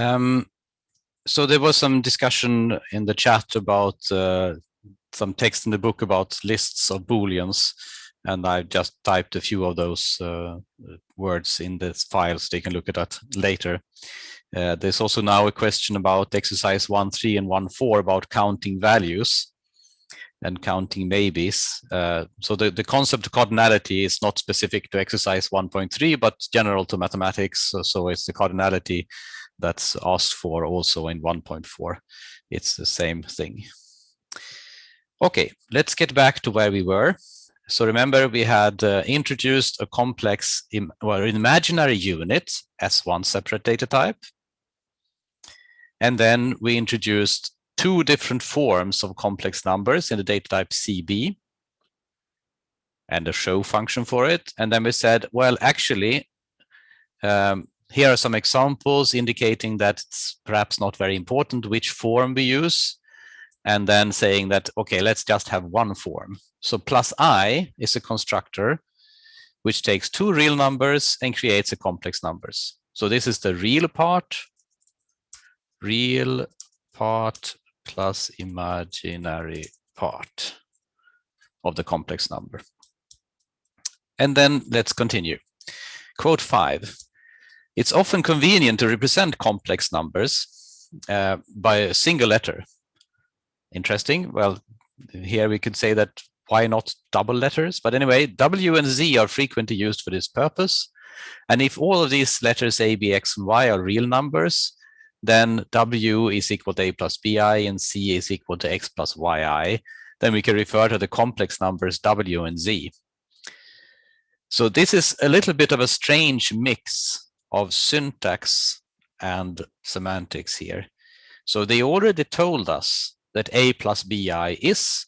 Um, so there was some discussion in the chat about uh, some text in the book about lists of booleans and I've just typed a few of those uh, words in this file so they can look at that later. Uh, there's also now a question about exercise 1.3 and 1.4 about counting values and counting maybes. Uh, so the, the concept of cardinality is not specific to exercise 1.3, but general to mathematics. So, so it's the cardinality that's asked for also in 1.4. It's the same thing. Okay, let's get back to where we were. So remember, we had uh, introduced a complex, Im well, imaginary unit as one separate data type. And then we introduced two different forms of complex numbers in the data type CB and a show function for it. And then we said, well, actually, um, here are some examples indicating that it's perhaps not very important which form we use and then saying that, okay, let's just have one form. So plus i is a constructor which takes two real numbers and creates a complex numbers. So this is the real part, real part plus imaginary part of the complex number. And then let's continue. Quote five, it's often convenient to represent complex numbers uh, by a single letter interesting. Well, here we could say that why not double letters? But anyway, W and Z are frequently used for this purpose. And if all of these letters A, B, X, and Y are real numbers, then W is equal to A plus BI and C is equal to X plus YI. Then we can refer to the complex numbers W and Z. So this is a little bit of a strange mix of syntax and semantics here. So they already told us that a plus bi is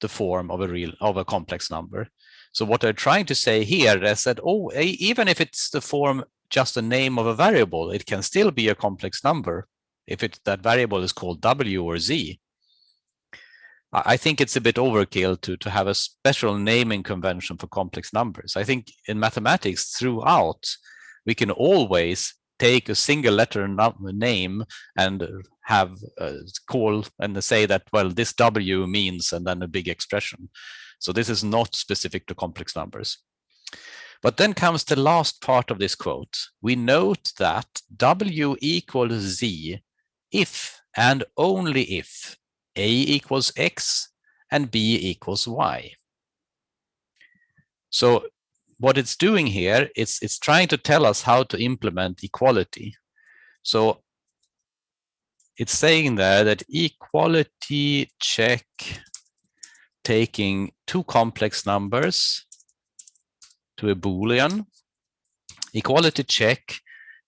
the form of a real of a complex number. So what they're trying to say here is that oh, a, even if it's the form just a name of a variable, it can still be a complex number if it that variable is called w or z. I think it's a bit overkill to to have a special naming convention for complex numbers. I think in mathematics throughout we can always take a single letter name and have uh, call and say that, well, this W means, and then a big expression. So this is not specific to complex numbers. But then comes the last part of this quote. We note that W equals Z if and only if A equals X and B equals Y. So what it's doing here, it's, it's trying to tell us how to implement equality. So it's saying there that equality check taking two complex numbers to a Boolean, equality check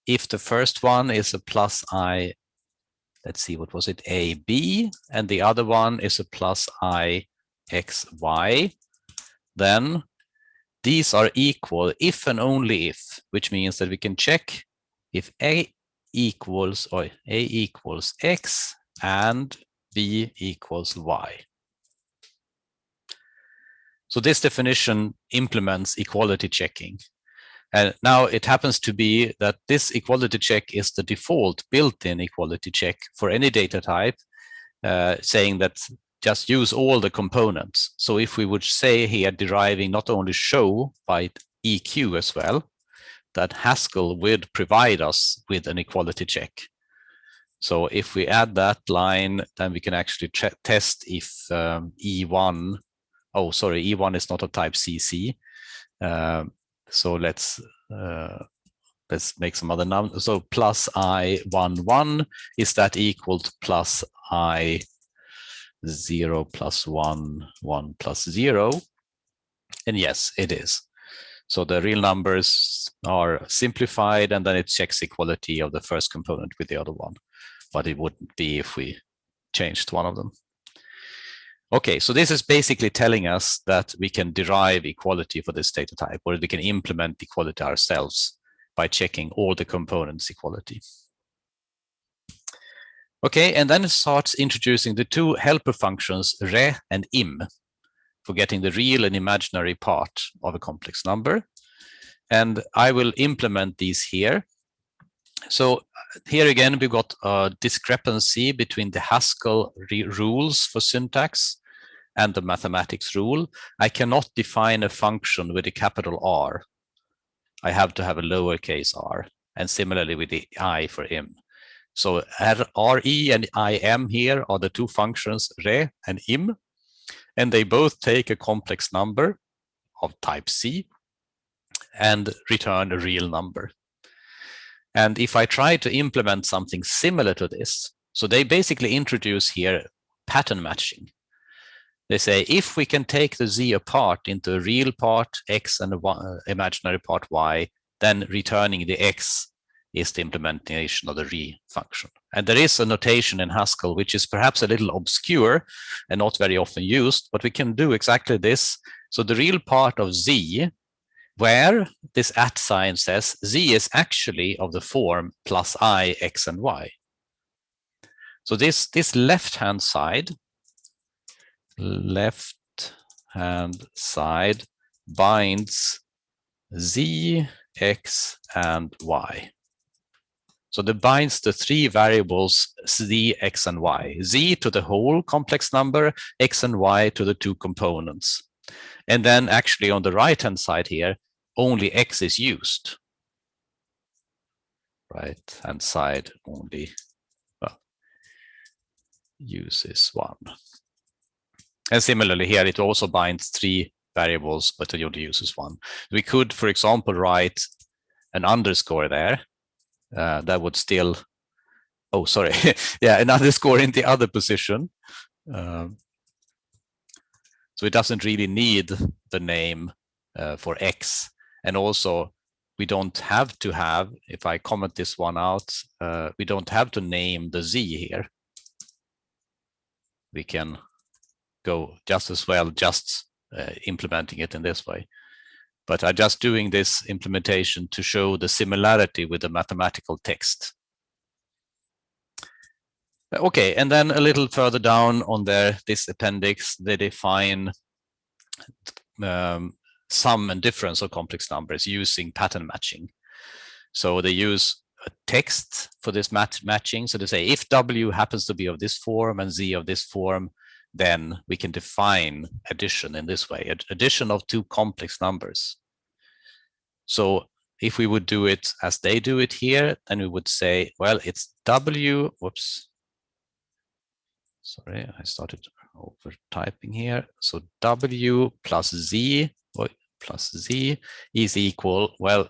if the first one is a plus i, let's see, what was it, a, b, and the other one is a plus i, x, y, then these are equal if and only if, which means that we can check if A equals or A equals X and B equals Y. So this definition implements equality checking. And now it happens to be that this equality check is the default built-in equality check for any data type, uh, saying that just use all the components. So if we would say here deriving not only show by EQ as well, that Haskell would provide us with an equality check. So if we add that line, then we can actually test if um, E1, oh, sorry, E1 is not a type CC. Uh, so let's uh, let's make some other numbers. So plus I one one is that equal to plus I 0 plus 1, 1 plus 0. And yes, it is. So the real numbers are simplified and then it checks equality of the first component with the other one. But it wouldn't be if we changed one of them. Okay, so this is basically telling us that we can derive equality for this data type, or we can implement equality ourselves by checking all the components equality. Okay, and then it starts introducing the two helper functions re and im for getting the real and imaginary part of a complex number. And I will implement these here. So here again, we've got a discrepancy between the Haskell rules for syntax and the mathematics rule. I cannot define a function with a capital R. I have to have a lowercase r, and similarly with the i for im. So re and im here are the two functions re and im, and they both take a complex number of type C and return a real number. And if I try to implement something similar to this, so they basically introduce here pattern matching. They say if we can take the z apart into a real part x and a uh, imaginary part y, then returning the x is the implementation of the re function. And there is a notation in Haskell which is perhaps a little obscure and not very often used, but we can do exactly this. So the real part of z where this at sign says z is actually of the form plus i, x, and y. So this, this left-hand side, left-hand side binds z, x, and y. So that binds the three variables z, x, and y. z to the whole complex number, x and y to the two components. And then actually on the right-hand side here, only x is used. Right hand side only well, uses one. And similarly here, it also binds three variables, but it only uses one. We could, for example, write an underscore there. Uh, that would still, oh, sorry. yeah, an underscore in the other position. Um, so it doesn't really need the name uh, for X and also, we don't have to have, if I comment this one out, uh, we don't have to name the Z here. We can go just as well, just uh, implementing it in this way. But I'm just doing this implementation to show the similarity with the mathematical text. Okay, and then a little further down on there, this appendix, they define um, sum and difference of complex numbers using pattern matching. So they use a text for this mat matching. So they say if W happens to be of this form and Z of this form, then we can define addition in this way, addition of two complex numbers. So if we would do it as they do it here, then we would say, well, it's W, whoops. Sorry, I started over typing here. So W plus Z plus z is equal, well,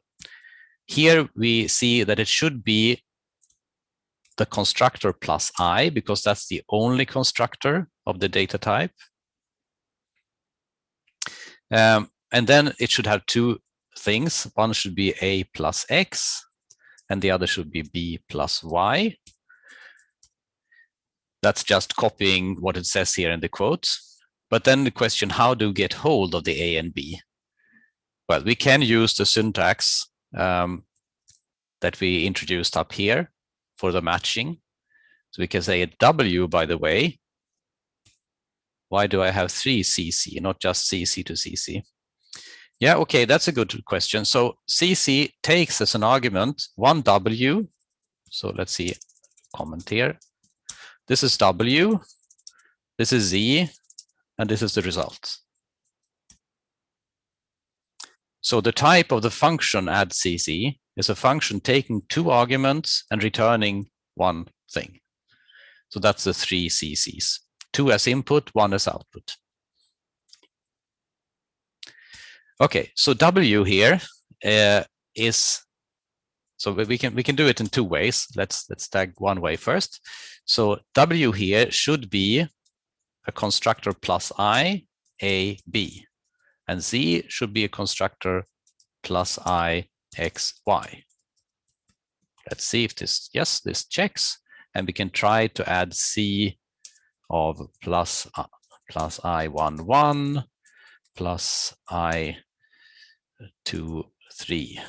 here we see that it should be the constructor plus i, because that's the only constructor of the data type. Um, and then it should have two things. One should be a plus x, and the other should be b plus y. That's just copying what it says here in the quotes. But then the question, how do you get hold of the a and b? Well, we can use the syntax um, that we introduced up here for the matching. So we can say a W, by the way. Why do I have three CC, not just CC to CC? Yeah, okay, that's a good question. So CC takes as an argument one W. So let's see, comment here. This is W, this is Z, and this is the result. So the type of the function add cc is a function taking two arguments and returning one thing. So that's the three cc's, two as input, one as output. Okay, so W here uh, is so we can we can do it in two ways. Let's let's tag one way first. So W here should be a constructor plus I, A, B and z should be a constructor plus i x y. Let's see if this, yes, this checks, and we can try to add c of plus, uh, plus i one one plus i two three.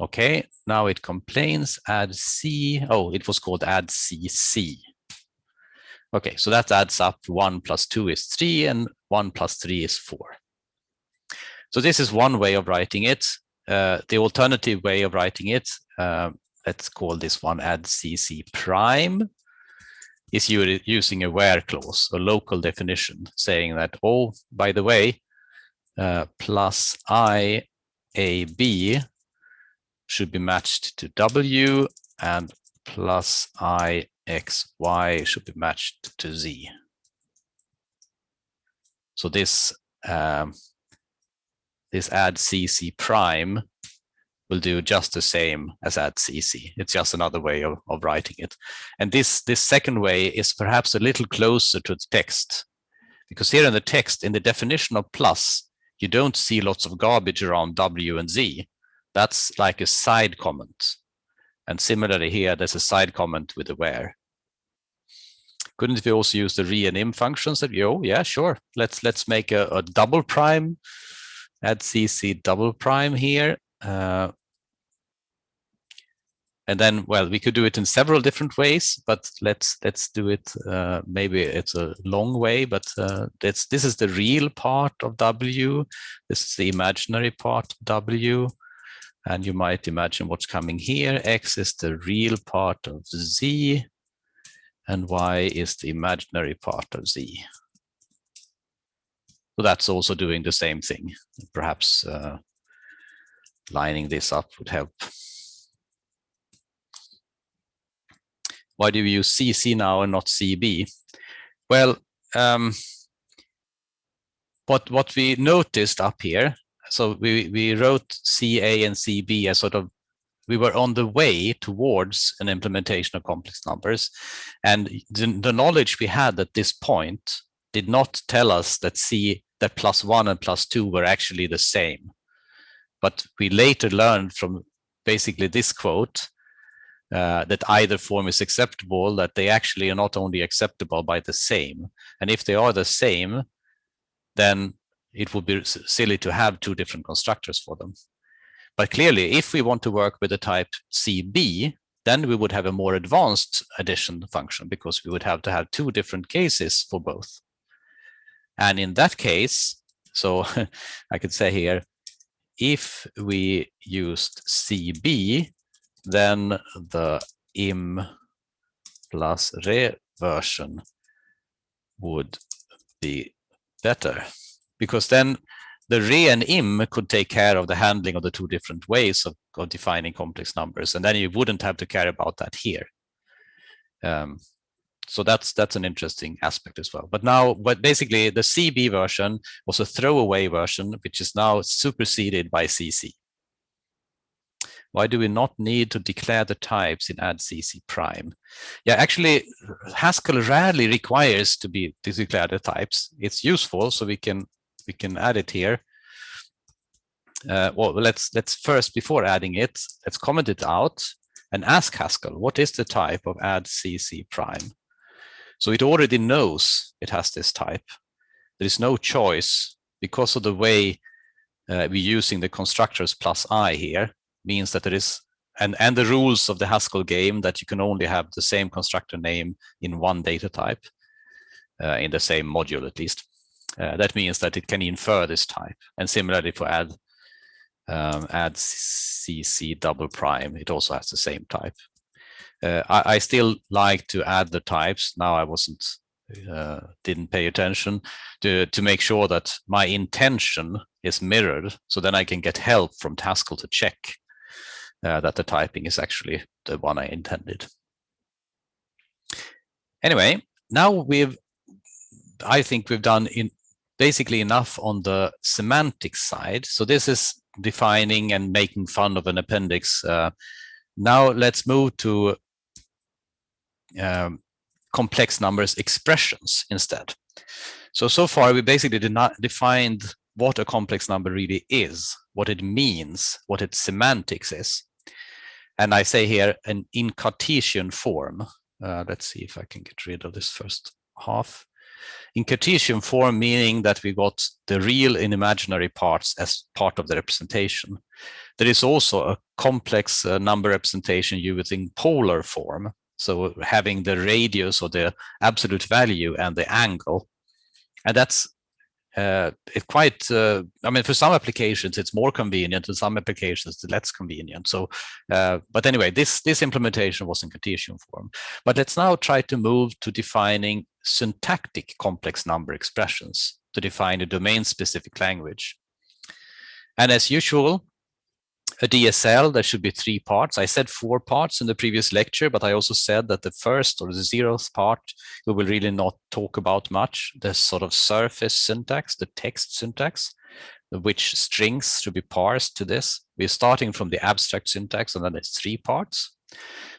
Okay, now it complains add c. Oh, it was called add cc. Okay, so that adds up. One plus two is three, and one plus three is four. So this is one way of writing it. Uh, the alternative way of writing it uh, let's call this one add cc prime, is using a where clause, a local definition, saying that, oh, by the way, uh, plus i a b should be matched to w and plus i x y should be matched to z. So this um, this add cc prime will do just the same as add cc. It's just another way of, of writing it. And this, this second way is perhaps a little closer to the text. Because here in the text, in the definition of plus, you don't see lots of garbage around w and z. That's like a side comment. And similarly here, there's a side comment with the where. Couldn't we also use the re and im functions? That, oh, yeah, sure. Let's let's make a, a double prime, add cc double prime here, uh, and then, well, we could do it in several different ways, but let's let's do it. Uh, maybe it's a long way, but uh, this this is the real part of W. This is the imaginary part of W, and you might imagine what's coming here. X is the real part of Z, and Y is the imaginary part of Z. So that's also doing the same thing. Perhaps uh, lining this up would help. Why do we use CC now and not CB? Well, um, what what we noticed up here, so we we wrote CA and CB as sort of we were on the way towards an implementation of complex numbers, and the, the knowledge we had at this point did not tell us that C that plus one and plus two were actually the same. But we later learned from basically this quote uh, that either form is acceptable, that they actually are not only acceptable by the same. And if they are the same, then it would be silly to have two different constructors for them. But clearly, if we want to work with the type CB, then we would have a more advanced addition function because we would have to have two different cases for both. And in that case, so I could say here, if we used CB, then the im plus re version would be better because then the re and im could take care of the handling of the two different ways of, of defining complex numbers and then you wouldn't have to care about that here um, so that's that's an interesting aspect as well. But now, but basically the CB version was a throwaway version, which is now superseded by CC. Why do we not need to declare the types in add CC prime? Yeah, actually, Haskell rarely requires to be to declare the types. It's useful, so we can we can add it here. Uh, well, let's let's first before adding it, let's comment it out and ask Haskell what is the type of add CC prime. So it already knows it has this type. There is no choice because of the way uh, we're using the constructors plus i here means that there is and and the rules of the Haskell game that you can only have the same constructor name in one data type uh, in the same module at least. Uh, that means that it can infer this type. And similarly for add um, add cc double prime, it also has the same type. Uh, I, I, still like to add the types. Now I wasn't, uh, didn't pay attention to, to make sure that my intention is mirrored. So then I can get help from Haskell to check uh, that the typing is actually the one I intended. Anyway, now we've, I think we've done in basically enough on the semantic side. So this is defining and making fun of an appendix. Uh, now let's move to um, complex numbers expressions instead. So, so far we basically did not defined what a complex number really is, what it means, what its semantics is. And I say here an in Cartesian form. Uh, let's see if I can get rid of this first half. In Cartesian form, meaning that we got the real and imaginary parts as part of the representation. There is also a complex uh, number representation using polar form, so having the radius or the absolute value and the angle. And that's uh, it quite, uh, I mean, for some applications, it's more convenient, and some applications, it's less convenient. So, uh, but anyway, this, this implementation was in Cartesian form. But let's now try to move to defining syntactic complex number expressions to define a domain-specific language. And as usual, a DSL, there should be three parts. I said four parts in the previous lecture, but I also said that the first or the zeroth part, we will really not talk about much. The sort of surface syntax, the text syntax, which strings should be parsed to this. We're starting from the abstract syntax, and then there's three parts.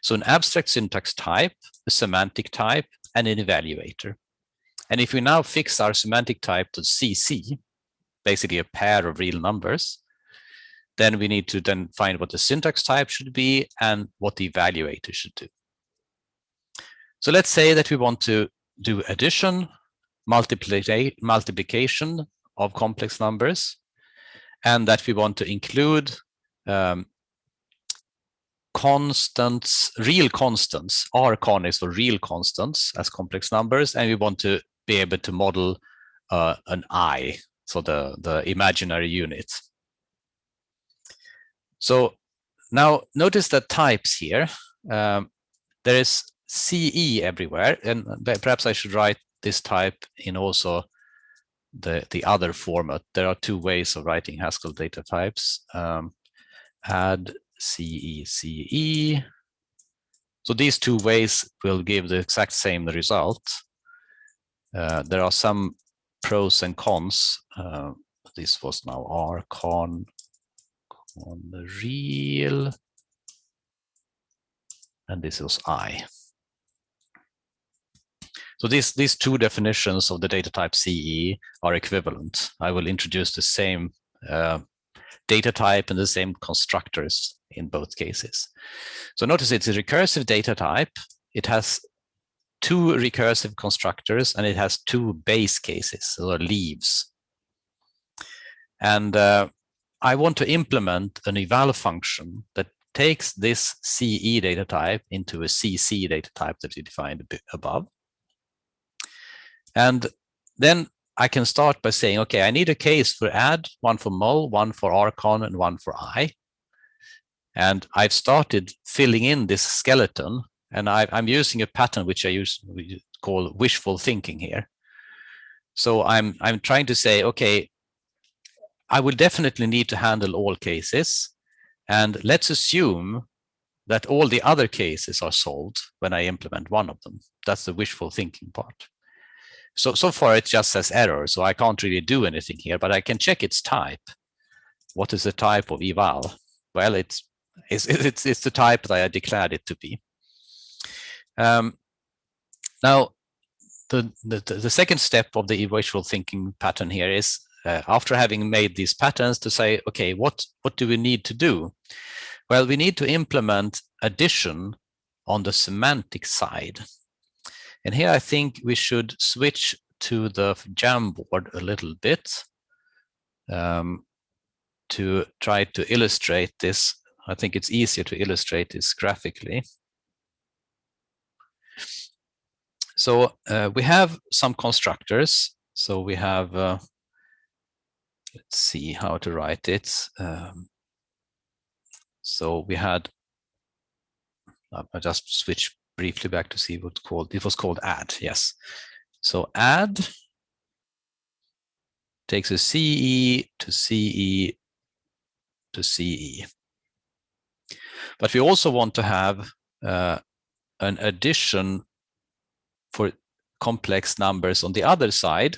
So an abstract syntax type, a semantic type, and an evaluator. And if we now fix our semantic type to CC, basically a pair of real numbers, then we need to then find what the syntax type should be and what the evaluator should do. So let's say that we want to do addition, multiplication of complex numbers, and that we want to include um, constants, real constants, R con is for real constants as complex numbers, and we want to be able to model uh, an I, so the, the imaginary unit. So now notice the types here. Um, there is CE everywhere, and perhaps I should write this type in also the, the other format. There are two ways of writing Haskell data types. Um, add CE, CE. So these two ways will give the exact same result. Uh, there are some pros and cons. Uh, this was now R con on the real, and this is I. So these, these two definitions of the data type CE are equivalent. I will introduce the same uh, data type and the same constructors in both cases. So notice it's a recursive data type. It has two recursive constructors and it has two base cases or leaves. And uh, I want to implement an eval function that takes this CE data type into a CC data type that we defined above. And then I can start by saying, okay, I need a case for add, one for mul, one for rcon, and one for i. And I've started filling in this skeleton, and I, am using a pattern which I use we call wishful thinking here. So I'm I'm trying to say, okay, I will definitely need to handle all cases. And let's assume that all the other cases are solved when I implement one of them. That's the wishful thinking part. So, so far it just says error, so I can't really do anything here, but I can check its type. What is the type of eval? Well, it's, it's, it's, it's the type that I declared it to be. Um, now, the, the, the second step of the wishful thinking pattern here is uh, after having made these patterns to say, okay, what, what do we need to do? Well, we need to implement addition on the semantic side. And here I think we should switch to the Jamboard a little bit um, to try to illustrate this. I think it's easier to illustrate this graphically. So uh, we have some constructors. So we have uh, see how to write it. Um, so we had, I just switch briefly back to see what called, it was called add, yes. So add takes a CE to CE to CE. But we also want to have uh, an addition for complex numbers on the other side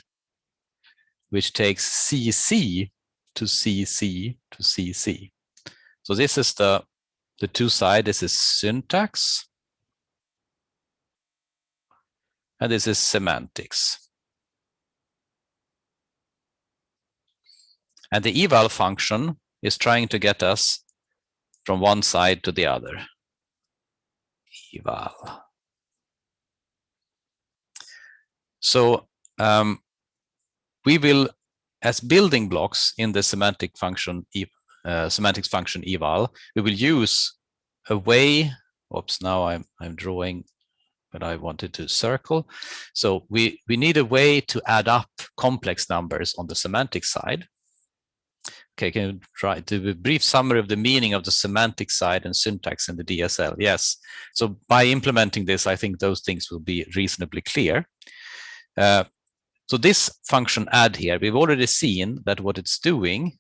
which takes CC to CC to CC. So this is the, the two side, this is syntax. And this is semantics. And the eval function is trying to get us from one side to the other. Eval. So um, we will, as building blocks in the semantic function, uh, semantics function eval, we will use a way, oops, now I'm, I'm drawing but I wanted to circle. So we, we need a way to add up complex numbers on the semantic side. Okay, can you try to a brief summary of the meaning of the semantic side and syntax in the DSL? Yes. So by implementing this, I think those things will be reasonably clear. Uh, so this function add here, we've already seen that what it's doing,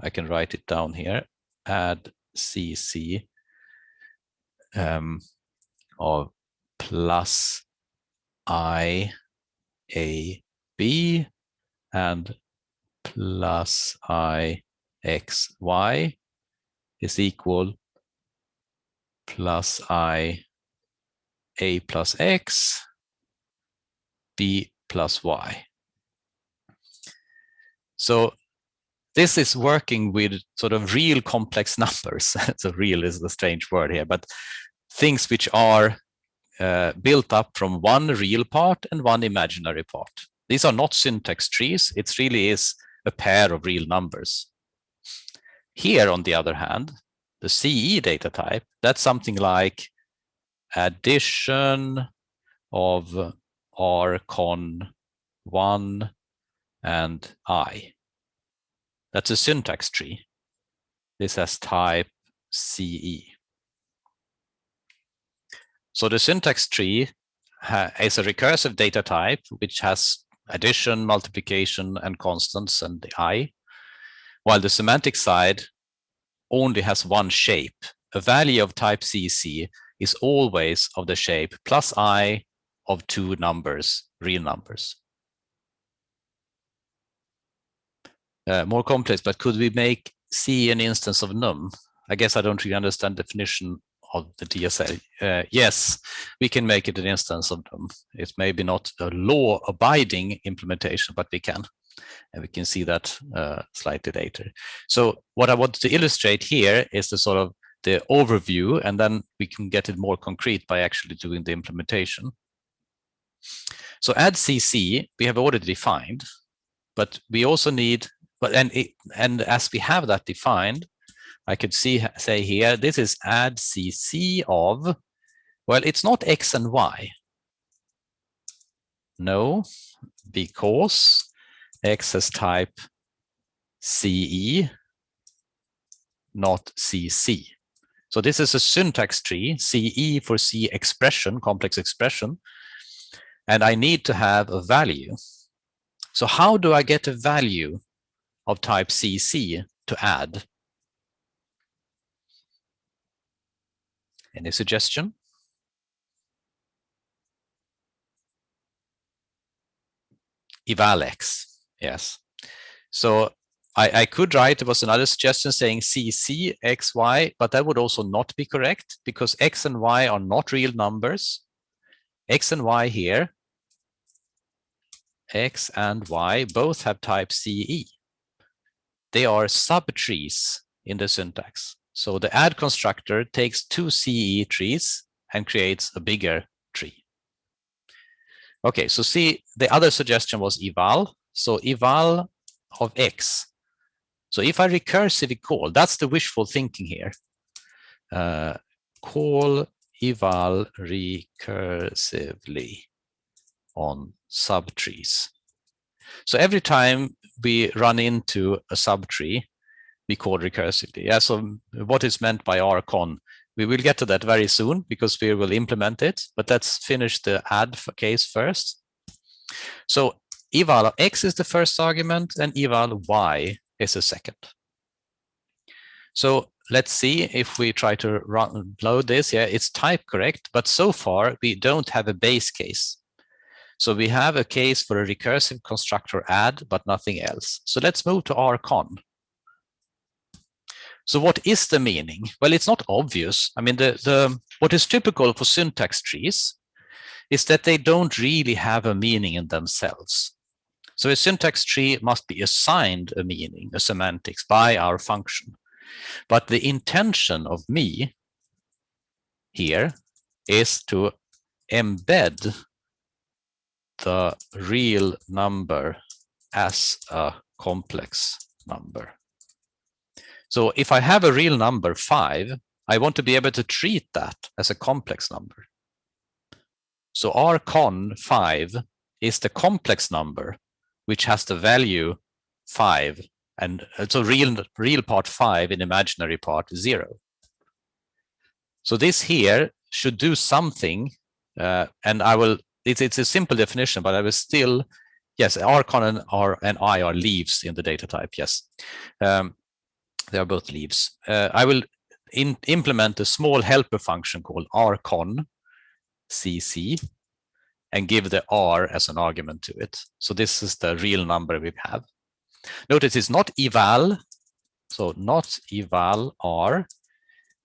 I can write it down here, add cc um, of plus i a b and plus i x y is equal plus i a plus x b plus y. So this is working with sort of real complex numbers. so real is the strange word here, but things which are uh, built up from one real part and one imaginary part. These are not syntax trees. It really is a pair of real numbers. Here, on the other hand, the CE data type, that's something like addition of rcon 1 and i. That's a syntax tree. This has type CE. So the syntax tree is a recursive data type which has addition, multiplication, and constants and the i while the semantic side only has one shape. A value of type CC is always of the shape plus i of two numbers, real numbers. Uh, more complex, but could we make C an instance of num? I guess I don't really understand the definition of the DSL. Uh, yes, we can make it an instance of num. It's maybe not a law-abiding implementation, but we can and we can see that uh, slightly later. So what I want to illustrate here is the sort of the overview, and then we can get it more concrete by actually doing the implementation. So add CC we have already defined, but we also need, but and it, and as we have that defined, I could see say here this is add CC of, well, it's not X and Y. No, because access type CE, not CC. So this is a syntax tree, CE for C expression, complex expression, and I need to have a value. So how do I get a value of type CC to add? Any suggestion? evalx. Yes. So I, I could write, there was another suggestion saying CC, X, Y, but that would also not be correct because X and Y are not real numbers. X and Y here, X and Y both have type CE. They are subtrees in the syntax. So the add constructor takes two CE trees and creates a bigger tree. Okay, so see, the other suggestion was eval. So eval of x. So if I recursively call, that's the wishful thinking here. Uh, call eval recursively on subtrees. So every time we run into a subtree, we call recursively. Yeah, so what is meant by rcon? We will get to that very soon because we will implement it, but let's finish the add case first. So eval x is the first argument and eval y is the second. So let's see if we try to run, load this. Yeah, it's type correct, but so far we don't have a base case. So we have a case for a recursive constructor add, but nothing else. So let's move to rcon. So what is the meaning? Well, it's not obvious. I mean, the, the what is typical for syntax trees is that they don't really have a meaning in themselves. So a syntax tree must be assigned a meaning, a semantics by our function. But the intention of me here is to embed the real number as a complex number. So if I have a real number five, I want to be able to treat that as a complex number. So rcon 5 is the complex number which has the value 5 and so real real part 5 in imaginary part 0. So this here should do something uh, and I will it's it's a simple definition but I was still yes rcon and r and i are leaves in the data type yes um, they are both leaves. Uh, I will in, implement a small helper function called rcon cc and give the r as an argument to it. So this is the real number we have. Notice it's not eval, so not eval r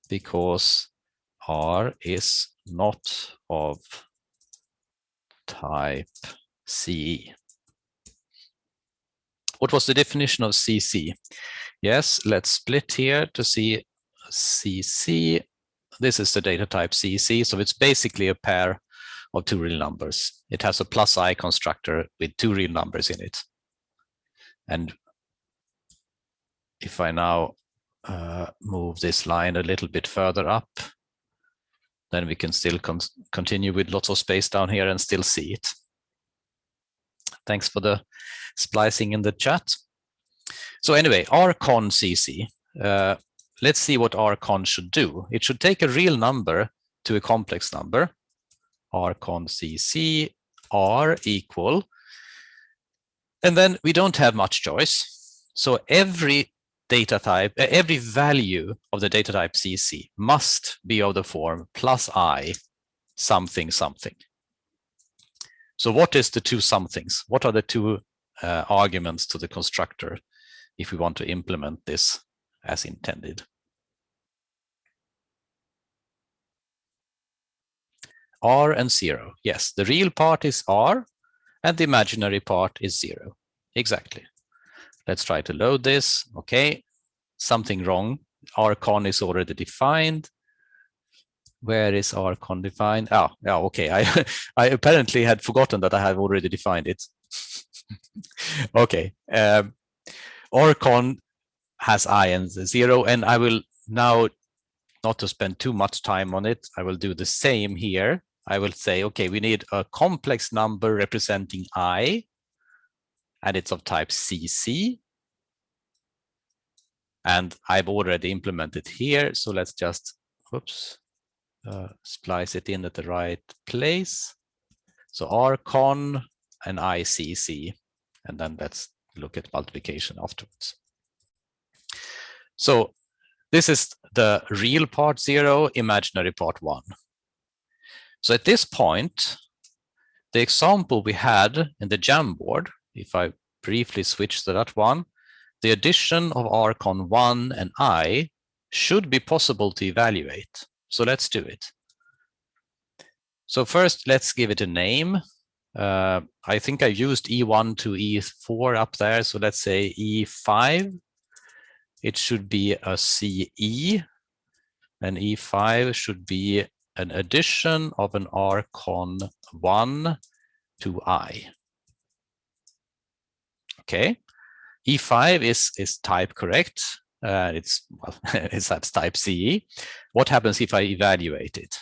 because r is not of type CE. What was the definition of CC? Yes, let's split here to see CC. This is the data type CC, so it's basically a pair of two real numbers. It has a plus i constructor with two real numbers in it. And if I now uh, move this line a little bit further up, then we can still con continue with lots of space down here and still see it. Thanks for the splicing in the chat. So anyway, rcon cc, uh, let's see what rcon should do. It should take a real number to a complex number, rcon cc, r equal, and then we don't have much choice. So every data type, every value of the data type cc must be of the form plus i something something. So what is the two somethings? What are the two uh, arguments to the constructor if we want to implement this as intended. R and zero. Yes, the real part is R and the imaginary part is zero. Exactly. Let's try to load this. Okay, something wrong. Rcon is already defined. Where is Rcon defined? Oh, yeah, okay. I, I apparently had forgotten that I have already defined it. okay. Um, Rcon has i and zero, and I will now, not to spend too much time on it, I will do the same here. I will say, okay, we need a complex number representing i, and it's of type CC. And I've already implemented here, so let's just, whoops, uh, splice it in at the right place. So rcon and ICC, and then let's look at multiplication afterwards. So this is the real part zero, imaginary part one. So at this point, the example we had in the Jamboard, if I briefly switch to that one, the addition of rcon 1 and i should be possible to evaluate. So let's do it. So first, let's give it a name. Uh, I think I used E1 to E4 up there. So let's say E5. It should be a CE. And E5 should be an addition of an rcon 1 to I. Okay. E5 is, is type correct. Uh, it's well, it's that's type CE. What happens if I evaluate it?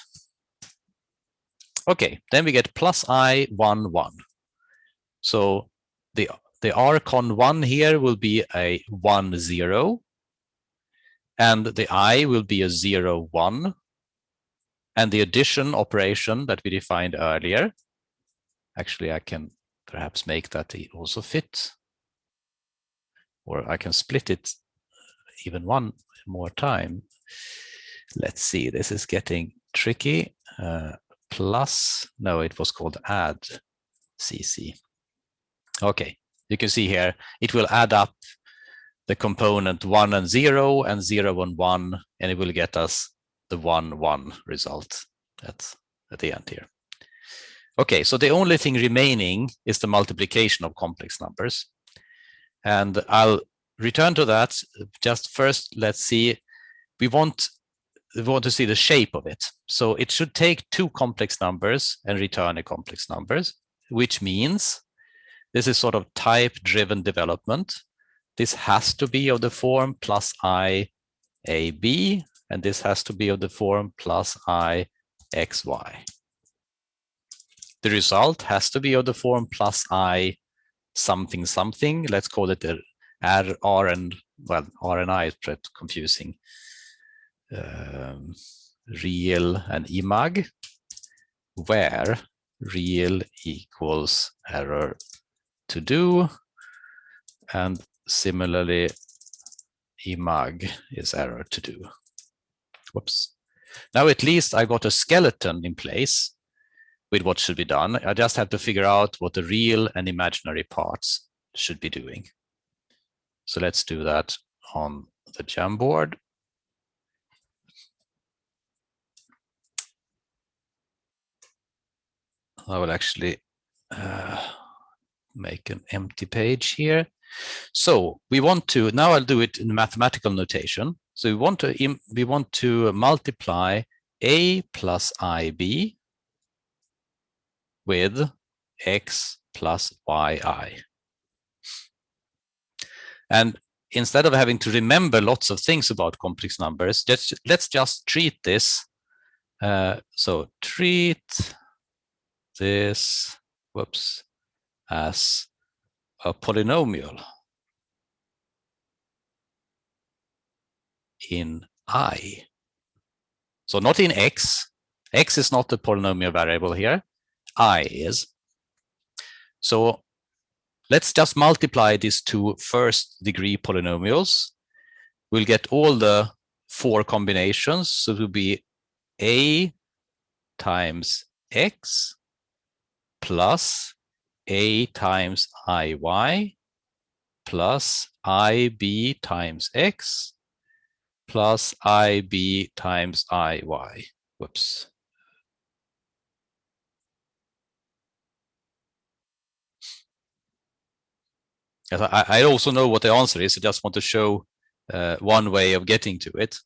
Okay, then we get plus i 1 1. So the the rcon 1 here will be a 1 0 and the i will be a 0 1 and the addition operation that we defined earlier actually I can perhaps make that also fit or I can split it even one more time let's see this is getting tricky uh, plus, no, it was called add CC. Okay, you can see here, it will add up the component one and zero and zero and one, and it will get us the one, one result at, at the end here. Okay, so the only thing remaining is the multiplication of complex numbers. And I'll return to that. Just first, let's see, we want we want to see the shape of it. So it should take two complex numbers and return a complex numbers, which means this is sort of type driven development. This has to be of the form plus i a b, and this has to be of the form plus i x y. the result has to be of the form plus i something something. Let's call it the R, R and well, R and I is pretty confusing. Um, real and imag, where real equals error to do, and similarly imag is error to do. Whoops. Now at least I got a skeleton in place with what should be done. I just have to figure out what the real and imaginary parts should be doing. So let's do that on the Jamboard. I will actually uh, make an empty page here. So we want to, now I'll do it in mathematical notation. So we want to, we want to multiply A plus IB with x plus yi. And instead of having to remember lots of things about complex numbers, just, let's just treat this. Uh, so treat this, whoops, as a polynomial in i. So not in x. x is not the polynomial variable here i is. So let's just multiply these two first degree polynomials. We'll get all the four combinations. So it will be a times x plus a times iy plus ib times x plus ib times iy. Whoops. I, I also know what the answer is. I just want to show uh, one way of getting to it.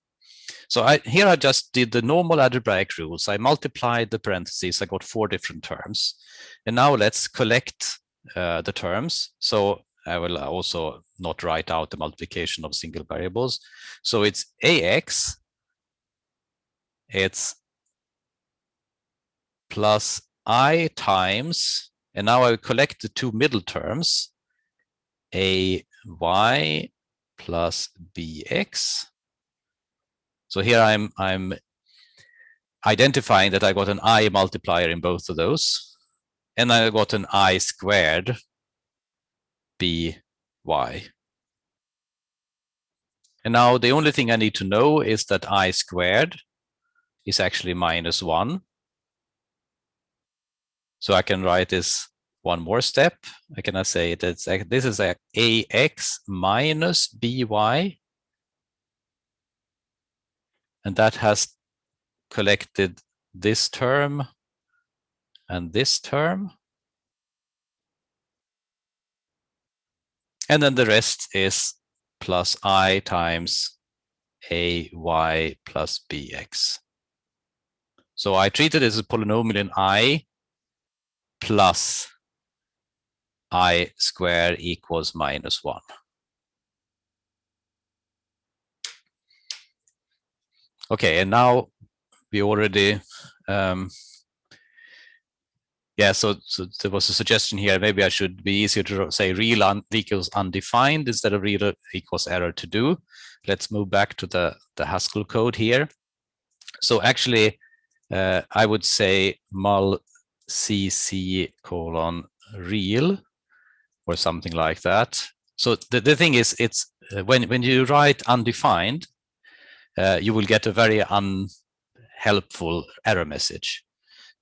So I, here I just did the normal algebraic rules. I multiplied the parentheses. I got four different terms. And now let's collect uh, the terms. So I will also not write out the multiplication of single variables. So it's AX, it's plus I times, and now I collect the two middle terms, a y plus bx. So here I'm I'm identifying that I got an i multiplier in both of those, and I got an i squared by. And now the only thing I need to know is that i squared is actually minus one. So I can write this one more step. I cannot say that this is a ax minus by, and that has collected this term and this term. And then the rest is plus i times ay plus bx. So I treat it as a polynomial in i plus i square equals minus 1. Okay, and now we already, um, yeah, so, so, there was a suggestion here, maybe I should be easier to say real un equals undefined instead of real equals error to do. Let's move back to the, the Haskell code here. So actually, uh, I would say mul cc colon real or something like that. So the, the thing is, it's uh, when, when you write undefined, uh, you will get a very unhelpful error message.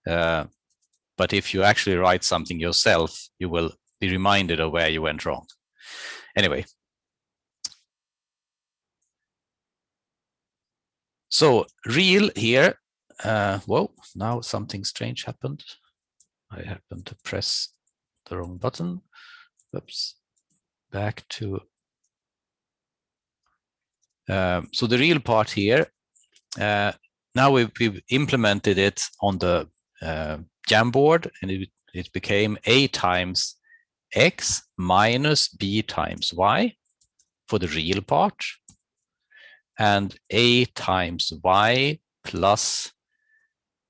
Uh, but if you actually write something yourself, you will be reminded of where you went wrong. Anyway. So real here, uh, whoa, now something strange happened. I happened to press the wrong button. Oops, back to. Um, so the real part here, uh, now we've, we've, implemented it on the uh, Jamboard and it, it became a times x minus b times y for the real part and a times y plus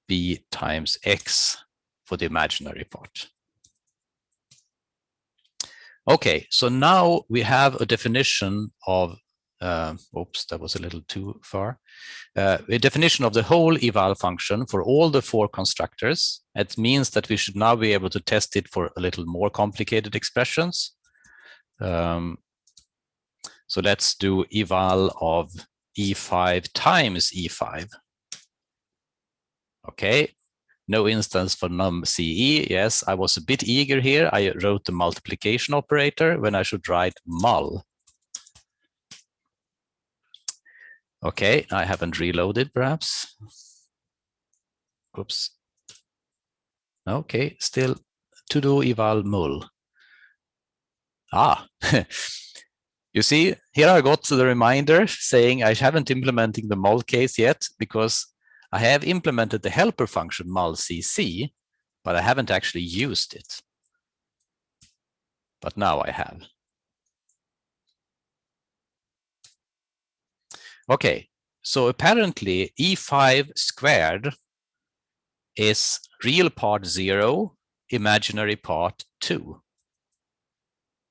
b times x for the imaginary part. Okay, so now we have a definition of, uh, oops, that was a little too far. Uh, a definition of the whole eval function for all the four constructors. It means that we should now be able to test it for a little more complicated expressions. Um, so let's do eval of E5 times E5. Okay, no instance for num CE. Yes, I was a bit eager here. I wrote the multiplication operator when I should write mul. Okay, I haven't reloaded perhaps. Oops. Okay, still to do eval mul. Ah, you see, here I got the reminder saying I haven't implementing the mul case yet because I have implemented the helper function mulcc, but I haven't actually used it. But now I have. Okay, so apparently E5 squared is real part zero, imaginary part two.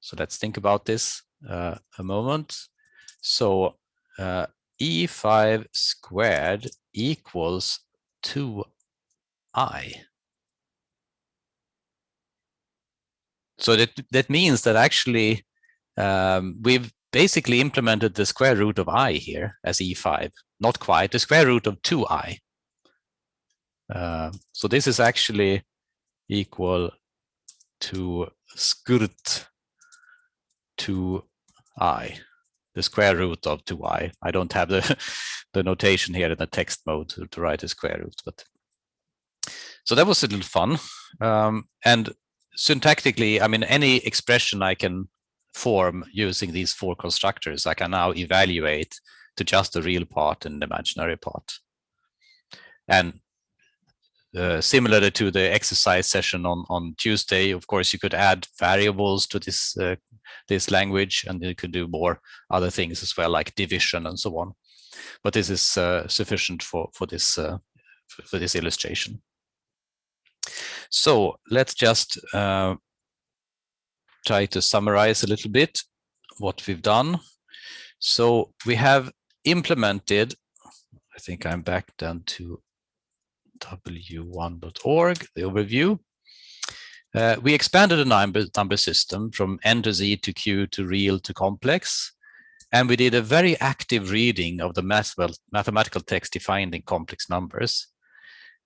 So let's think about this uh, a moment. So uh, E5 squared equals 2i. So that, that means that actually um, we've basically implemented the square root of i here as e5, not quite, the square root of 2i. Uh, so this is actually equal to sqrt 2i the square root of 2i. I don't have the, the notation here in the text mode to, to write the square root, but so that was a little fun. Um, and syntactically, I mean, any expression I can form using these four constructors, I can now evaluate to just the real part and the imaginary part. And uh, similar to the exercise session on, on Tuesday, of course, you could add variables to this uh, this language, and you could do more other things as well, like division and so on. But this is uh, sufficient for for this uh, for this illustration. So let's just uh, try to summarize a little bit what we've done. So we have implemented, I think I'm back down to w1.org, the overview. Uh, we expanded the number, number system from N to Z to Q to real to complex. And we did a very active reading of the math, well, mathematical text defined in complex numbers,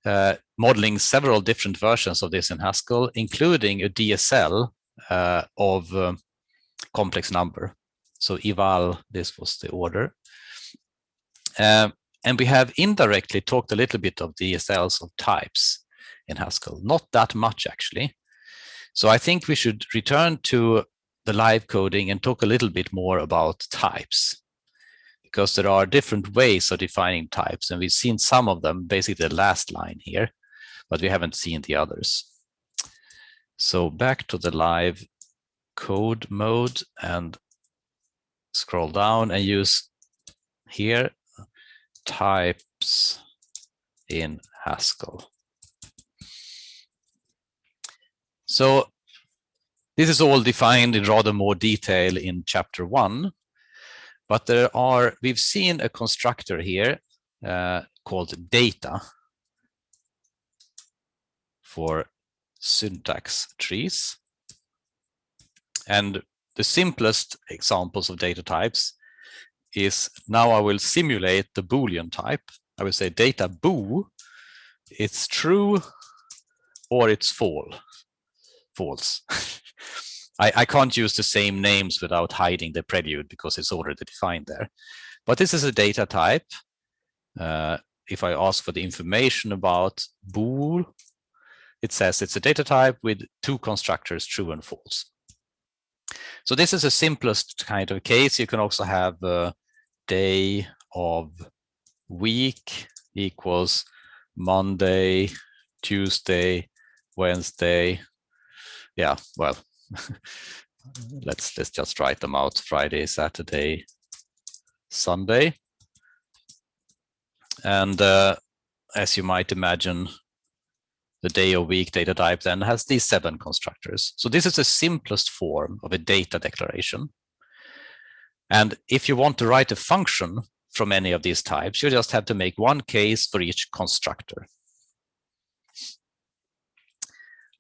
uh, modeling several different versions of this in Haskell, including a DSL uh, of um, complex number. So eval, this was the order. Um, and we have indirectly talked a little bit of DSLs of types in Haskell, not that much actually. So I think we should return to the live coding and talk a little bit more about types because there are different ways of defining types and we've seen some of them, basically the last line here, but we haven't seen the others. So back to the live code mode and scroll down and use here types in Haskell. So this is all defined in rather more detail in chapter one, but there are, we've seen a constructor here uh, called data for syntax trees. And the simplest examples of data types is now I will simulate the Boolean type. I will say data boo, it's true or it's false. False. I, I can't use the same names without hiding the prelude because it's already defined there. But this is a data type. Uh, if I ask for the information about bool, it says it's a data type with two constructors, true and false. So this is the simplest kind of case. You can also have uh, day of week equals Monday, Tuesday, Wednesday. Yeah, well, let's let's just write them out. Friday, Saturday, Sunday. And uh, as you might imagine, the day or week data type then has these seven constructors. So this is the simplest form of a data declaration. And if you want to write a function from any of these types, you just have to make one case for each constructor.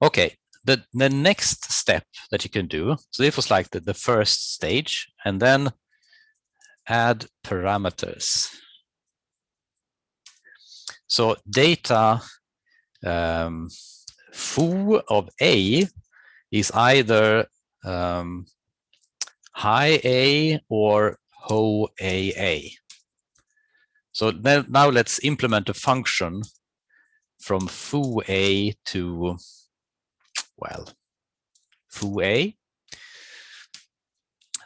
Okay, the, the next step that you can do, so this was like the, the first stage, and then add parameters. So data um, foo of A is either um, high A or ho AA. So now, now let's implement a function from foo A to, well, foo A.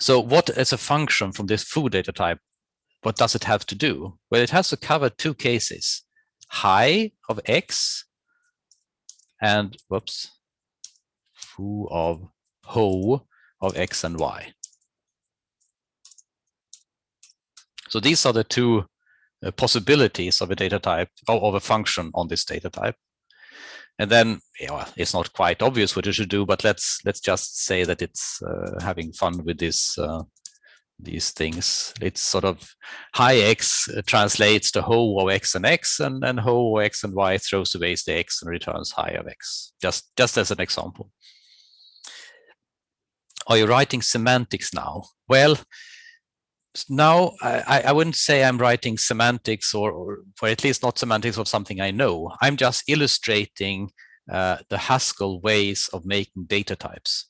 So what is a function from this foo data type? What does it have to do? Well, it has to cover two cases, high of X and whoops, foo of ho of X and Y. So these are the two uh, possibilities of a data type or of a function on this data type. And then it's not quite obvious what you should do, but let's let's just say that it's uh, having fun with this uh, these things. It's sort of high x uh, translates to ho of x and x, and then ho of x and y throws away the x and returns high of x. Just just as an example. Are you writing semantics now? Well, now I, I wouldn't say I'm writing semantics or, or, at least not semantics of something I know. I'm just illustrating uh, the Haskell ways of making data types.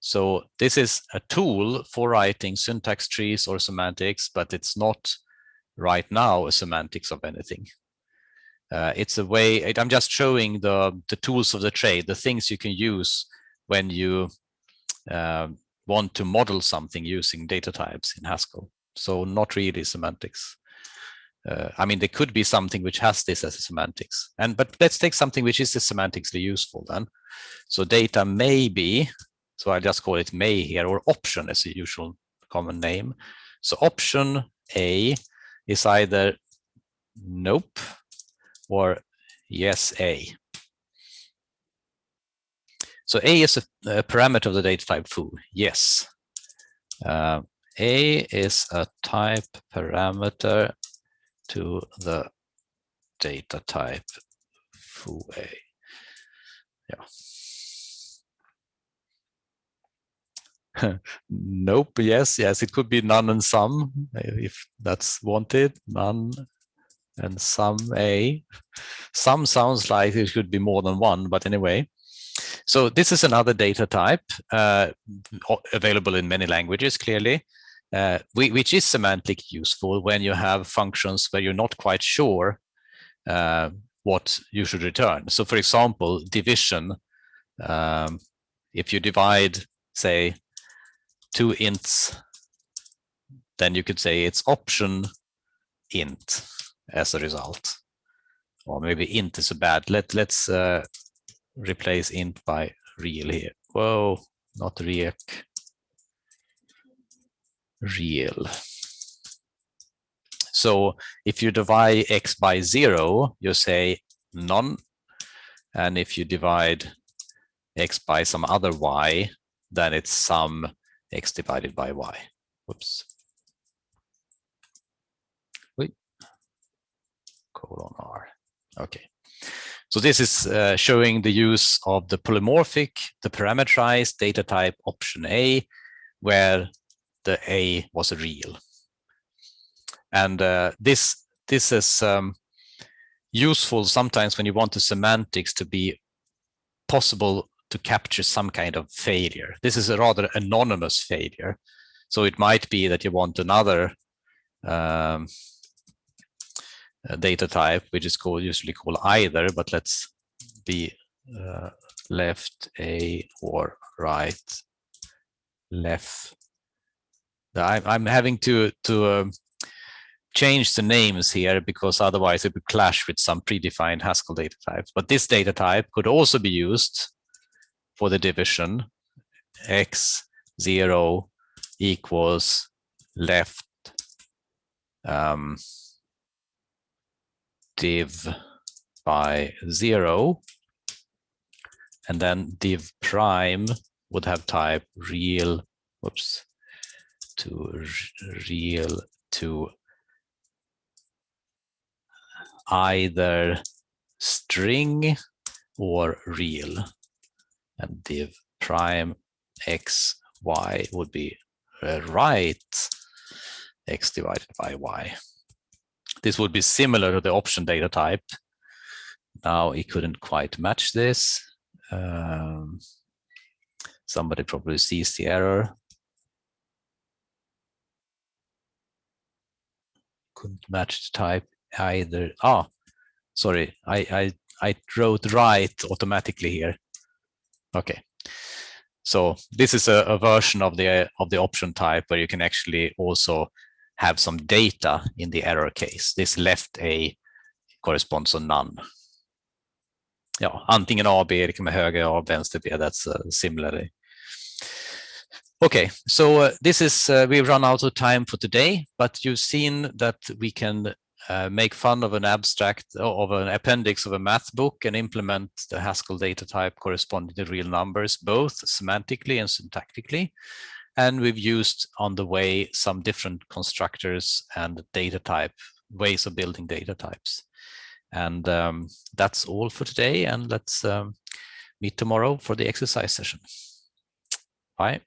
So this is a tool for writing syntax trees or semantics, but it's not right now a semantics of anything. Uh, it's a way, I'm just showing the, the tools of the trade, the things you can use when you uh, want to model something using data types in Haskell. So not really semantics. Uh, I mean, there could be something which has this as a semantics. And but let's take something which is semantically useful then. So data may be, so I just call it may here, or option as a usual common name. So option A is either nope or yes A. So A is a, a parameter of the data type foo. Yes. Uh, a is a type parameter to the data type foo A. Yeah. nope. Yes. Yes. It could be none and some if that's wanted. None and some A. Some sounds like it should be more than one, but anyway. So this is another data type uh, available in many languages, clearly, uh, which is semantically useful when you have functions where you're not quite sure uh, what you should return. So for example, division, um, if you divide, say, two ints, then you could say it's option int as a result. Or maybe int is a bad. Let, let's uh, replace int by real here. Whoa, not real. Real. So if you divide x by zero, you say none. And if you divide x by some other y, then it's some x divided by y. Whoops. Wait. Colon R. Okay. So this is uh, showing the use of the polymorphic, the parameterized data type option A, where the A was a real. And uh, this, this is um, useful sometimes when you want the semantics to be possible to capture some kind of failure. This is a rather anonymous failure. So it might be that you want another um, data type, which is called usually called either, but let's be uh, left A or right left. I'm, I'm having to to um, change the names here because otherwise it would clash with some predefined Haskell data types. But this data type could also be used for the division x zero equals left um, div by zero. And then div prime would have type real, whoops, to real to either string or real and div prime x y would be uh, right x divided by y. This would be similar to the option data type. Now it couldn't quite match this. Um, somebody probably sees the error. Couldn't match the type either. Ah, sorry, I, I, I wrote right automatically here. Okay. So this is a, a, version of the of the option type where you can actually also have some data in the error case. This left A corresponds to none. Ja, antingen A, B, det kan vara höger A, vänster B, that's uh, similarly. Okay, so uh, this is, uh, we've run out of time for today, but you've seen that we can uh, make fun of an abstract of an appendix of a math book and implement the Haskell data type corresponding to real numbers, both semantically and syntactically. And we've used on the way some different constructors and data type ways of building data types. And um, that's all for today. And let's um, meet tomorrow for the exercise session. Bye.